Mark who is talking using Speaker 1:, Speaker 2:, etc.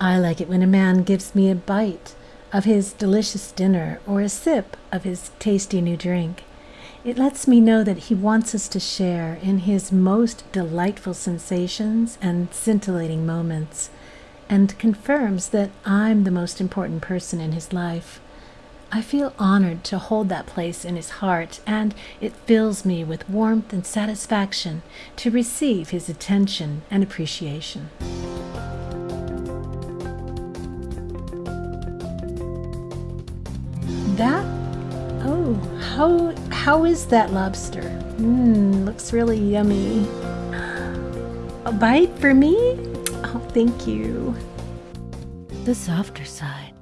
Speaker 1: I like it when a man gives me a bite of his delicious dinner or a sip of his tasty new drink. It lets me know that he wants us to share in his most delightful sensations and scintillating moments, and confirms that I'm the most important person in his life. I feel honored to hold that place in his heart, and it fills me with warmth and satisfaction to receive his attention and appreciation. That? Oh, how how is that lobster? Mmm, looks really yummy. A bite for me? Oh, thank you. The softer side.